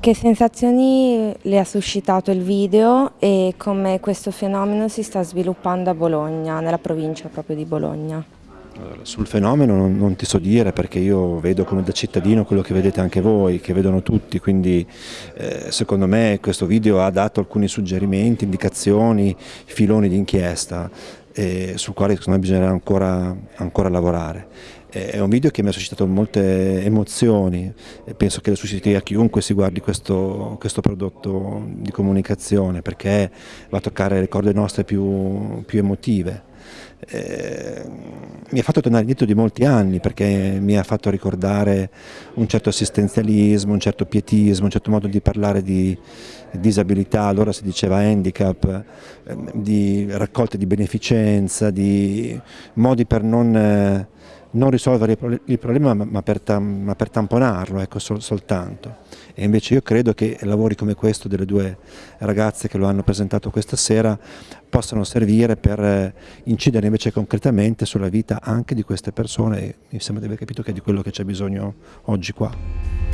Che sensazioni le ha suscitato il video e come questo fenomeno si sta sviluppando a Bologna, nella provincia proprio di Bologna? Sul fenomeno non, non, ti so dire perché io vedo come da cittadino quello che vedete anche voi, che vedono tutti, quindi eh, secondo me questo video ha dato alcuni suggerimenti, indicazioni, filoni di inchiesta eh, sul quale secondo me bisognerà ancora, ancora lavorare. È un video che mi ha suscitato molte emozioni e penso che lo susciti a chiunque si guardi questo, questo, prodotto di comunicazione perché va a toccare le corde nostre più, più emotive. Eh, mi ha fatto tornare indietro di molti anni perché mi ha fatto ricordare un certo assistenzialismo, un certo pietismo, un certo modo di parlare di disabilità, allora si diceva handicap, eh, di raccolte di beneficenza, di modi per non... Eh, non risolvere il problema ma per, tam, ma per tamponarlo ecco, sol, soltanto. E invece io credo che lavori come questo delle due ragazze che lo hanno presentato questa sera possano servire per eh, incidere invece concretamente sulla vita anche di queste persone e mi sembra di aver capito che è di quello che c'è bisogno oggi qua.